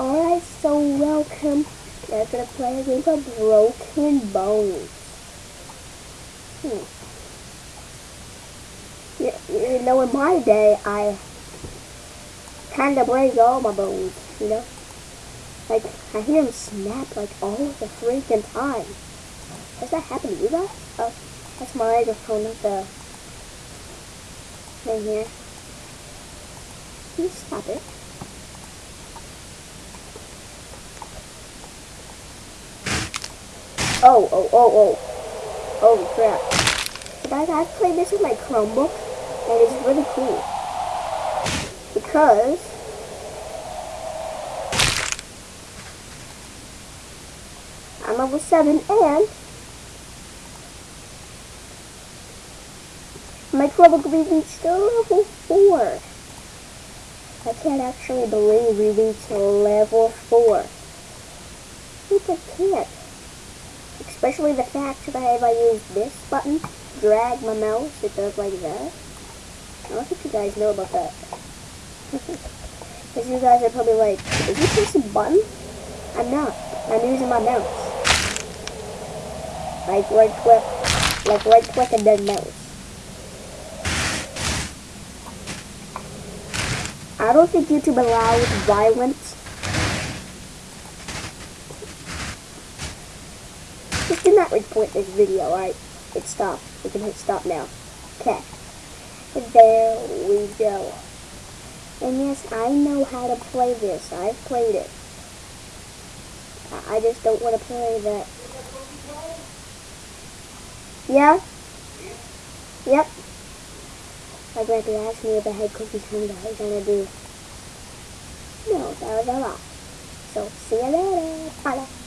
Alright, so welcome. We're gonna play a game of Broken Bones. Hmm. You, you know, in my day, I kind of break all my bones, you know? Like, I hear them snap, like, all the freaking time. Does that happen to you guys? Oh, that's my microphone, not the thing here. Can you stop it? Oh, oh, oh, oh. Oh, crap. Guys, I've played this with my Chromebook, and it's really cool. Because... I'm level 7, and... My Chromebook reached level 4. I can't actually believe we reached level 4. I can't. Especially the fact that if I use this button, drag my mouse, it does like that. I don't think you guys know about that. Because you guys are probably like, is he pressing a button? I'm not. I'm using my mouse. Like right click, like right click and then mouse. I don't think YouTube allows violence Just do not report this video, alright? It stopped. We can hit stop now. Okay. There we go. And yes, I know how to play this. I've played it. I just don't want to play that. Yeah? Yep. My grandpa asked me if I had cookies from the house, and I do. No, that was a lot. So, see you later. Bye.